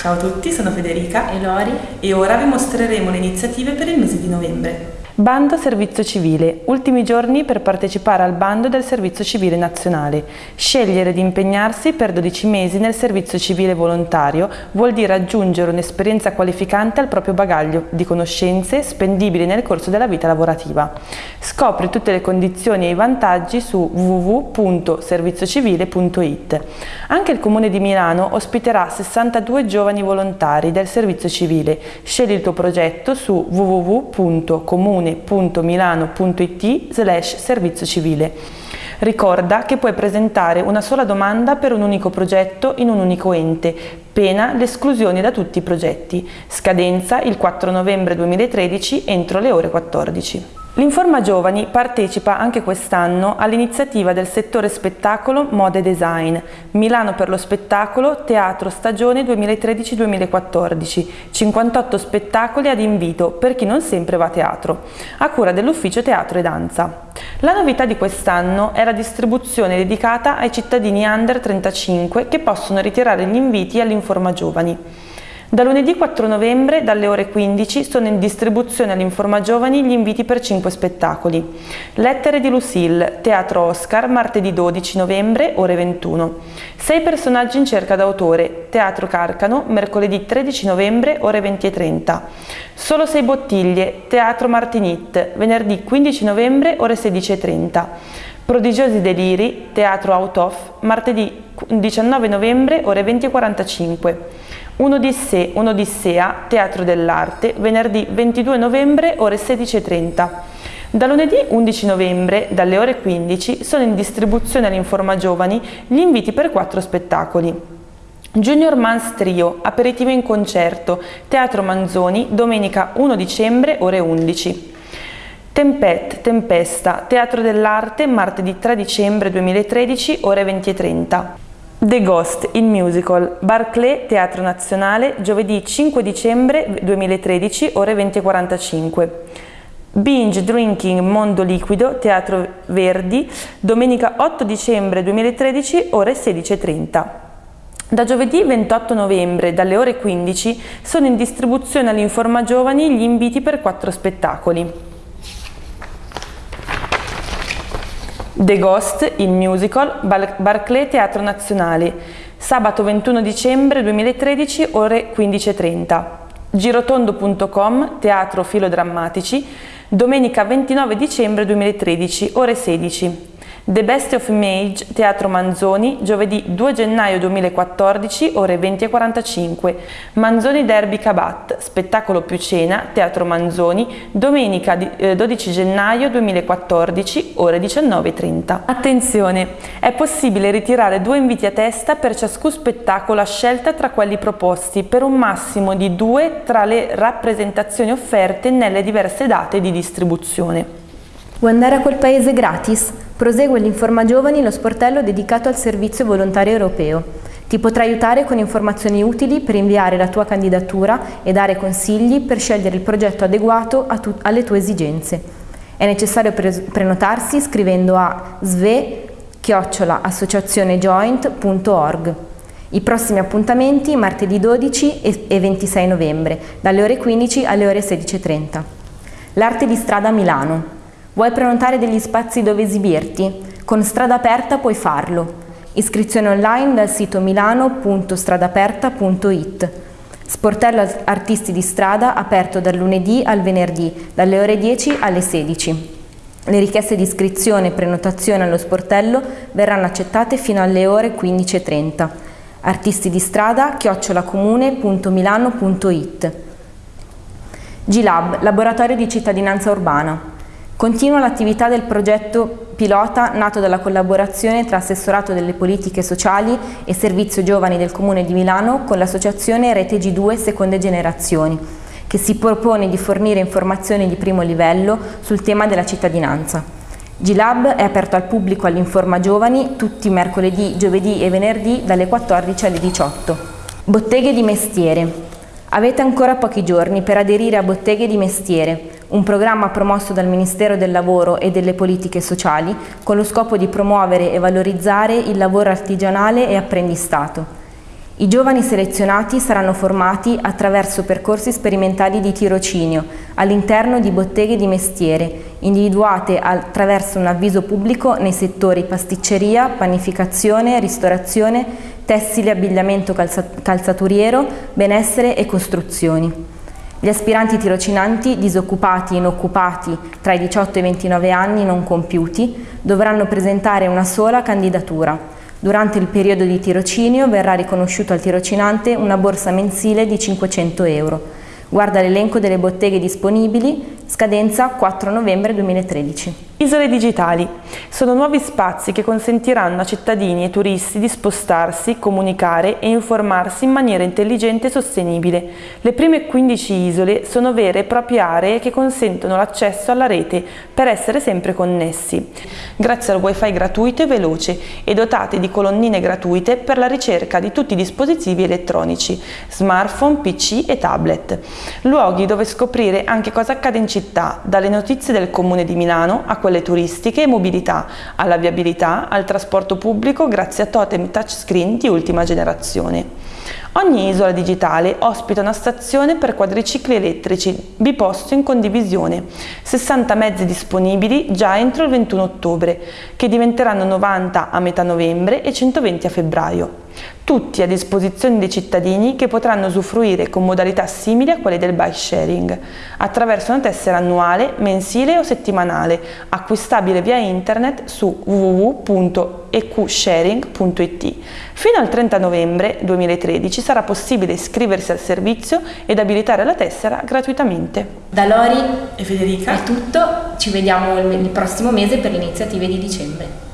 Ciao a tutti, sono Federica e Lori e ora vi mostreremo le iniziative per il mese di novembre. Bando Servizio Civile. Ultimi giorni per partecipare al bando del Servizio Civile Nazionale. Scegliere di impegnarsi per 12 mesi nel Servizio Civile Volontario vuol dire aggiungere un'esperienza qualificante al proprio bagaglio di conoscenze spendibili nel corso della vita lavorativa. Scopri tutte le condizioni e i vantaggi su www.serviziocivile.it. Anche il Comune di Milano ospiterà 62 giovani volontari del Servizio Civile. Scegli il tuo progetto su www.comune comune.milano.it slash servizio civile. Ricorda che puoi presentare una sola domanda per un unico progetto in un unico ente, pena l'esclusione da tutti i progetti. Scadenza il 4 novembre 2013 entro le ore 14. L'Informa Giovani partecipa anche quest'anno all'iniziativa del settore spettacolo Moda e Design, Milano per lo spettacolo Teatro Stagione 2013-2014, 58 spettacoli ad invito per chi non sempre va a teatro, a cura dell'Ufficio Teatro e Danza. La novità di quest'anno è la distribuzione dedicata ai cittadini under 35 che possono ritirare gli inviti all'Informa Giovani. Da lunedì 4 novembre, dalle ore 15, sono in distribuzione all'Informa Giovani gli inviti per 5 spettacoli. Lettere di Lucille, Teatro Oscar, martedì 12 novembre, ore 21. Sei personaggi in cerca d'autore, Teatro Carcano, mercoledì 13 novembre, ore 20.30. Solo sei bottiglie, Teatro Martinit, venerdì 15 novembre, ore 16.30. Prodigiosi deliri, Teatro Out of, martedì 19 novembre, ore 20.45. Un'Odissea, un'Odissea, Teatro dell'Arte, venerdì 22 novembre, ore 16.30. Da lunedì 11 novembre, dalle ore 15, sono in distribuzione all'Informa Giovani gli inviti per quattro spettacoli. Junior Mans Trio, aperitivo in concerto, Teatro Manzoni, domenica 1 dicembre, ore 11. Tempet, Tempesta, Teatro dell'Arte, martedì 3 dicembre 2013, ore 20.30. The Ghost, il musical, Barclay Teatro Nazionale, giovedì 5 dicembre 2013, ore 20.45. Binge Drinking Mondo Liquido, Teatro Verdi, domenica 8 dicembre 2013, ore 16.30. Da giovedì 28 novembre, dalle ore 15, sono in distribuzione all'Informa Giovani gli inviti per quattro spettacoli. The Ghost, il musical, Barclay Teatro Nazionale, sabato 21 dicembre 2013, ore 15.30. Girotondo.com, Teatro Filodrammatici, domenica 29 dicembre 2013, ore 16. The Best of Image, Teatro Manzoni, giovedì 2 gennaio 2014, ore 20.45. Manzoni Derby Cabat, spettacolo più cena, Teatro Manzoni, domenica 12 eh, gennaio 2014, ore 19.30. Attenzione, è possibile ritirare due inviti a testa per ciascun spettacolo a scelta tra quelli proposti, per un massimo di due tra le rappresentazioni offerte nelle diverse date di distribuzione. Vuoi andare a quel paese gratis? Prosegue l'Informa Giovani, lo sportello dedicato al servizio volontario europeo. Ti potrà aiutare con informazioni utili per inviare la tua candidatura e dare consigli per scegliere il progetto adeguato tu alle tue esigenze. È necessario pre prenotarsi scrivendo a sve-associazionejoint.org. I prossimi appuntamenti martedì 12 e 26 novembre, dalle ore 15 alle ore 16.30. L'arte di strada a Milano. Vuoi prenotare degli spazi dove esibirti? Con Strada Aperta puoi farlo. Iscrizione online dal sito milano.stradaperta.it. Sportello Artisti di Strada aperto dal lunedì al venerdì, dalle ore 10 alle 16. Le richieste di iscrizione e prenotazione allo sportello verranno accettate fino alle ore 15.30. Artisti di strada chiocciolacomune.milano.it G-Lab, laboratorio di cittadinanza urbana. Continua l'attività del progetto pilota nato dalla collaborazione tra Assessorato delle Politiche Sociali e Servizio Giovani del Comune di Milano con l'associazione Rete G2 Seconde Generazioni, che si propone di fornire informazioni di primo livello sul tema della cittadinanza. G-Lab è aperto al pubblico all'Informa Giovani tutti mercoledì, giovedì e venerdì dalle 14 alle 18. Botteghe di mestiere. Avete ancora pochi giorni per aderire a Botteghe di Mestiere, un programma promosso dal Ministero del Lavoro e delle Politiche Sociali con lo scopo di promuovere e valorizzare il lavoro artigianale e apprendistato. I giovani selezionati saranno formati attraverso percorsi sperimentali di tirocinio all'interno di botteghe di mestiere, individuate attraverso un avviso pubblico nei settori pasticceria, panificazione, ristorazione, tessile, abbigliamento calzaturiero, benessere e costruzioni. Gli aspiranti tirocinanti disoccupati e inoccupati tra i 18 e i 29 anni non compiuti dovranno presentare una sola candidatura Durante il periodo di tirocinio verrà riconosciuto al tirocinante una borsa mensile di 500 euro. Guarda l'elenco delle botteghe disponibili, scadenza 4 novembre 2013. Isole digitali sono nuovi spazi che consentiranno a cittadini e turisti di spostarsi, comunicare e informarsi in maniera intelligente e sostenibile. Le prime 15 isole sono vere e proprie aree che consentono l'accesso alla rete per essere sempre connessi, grazie al wifi gratuito e veloce e dotate di colonnine gratuite per la ricerca di tutti i dispositivi elettronici, smartphone, pc e tablet. Luoghi dove scoprire anche cosa accade in città, dalle notizie del comune di Milano a quelle quelle turistiche e mobilità, alla viabilità, al trasporto pubblico grazie a totem touchscreen di ultima generazione. Ogni isola digitale ospita una stazione per quadricicli elettrici biposto in condivisione, 60 mezzi disponibili già entro il 21 ottobre, che diventeranno 90 a metà novembre e 120 a febbraio tutti a disposizione dei cittadini che potranno usufruire con modalità simili a quelle del bike sharing, attraverso una tessera annuale, mensile o settimanale, acquistabile via internet su www.eqsharing.it. Fino al 30 novembre 2013 sarà possibile iscriversi al servizio ed abilitare la tessera gratuitamente. Da Lori e Federica è tutto, ci vediamo il prossimo mese per le iniziative di dicembre.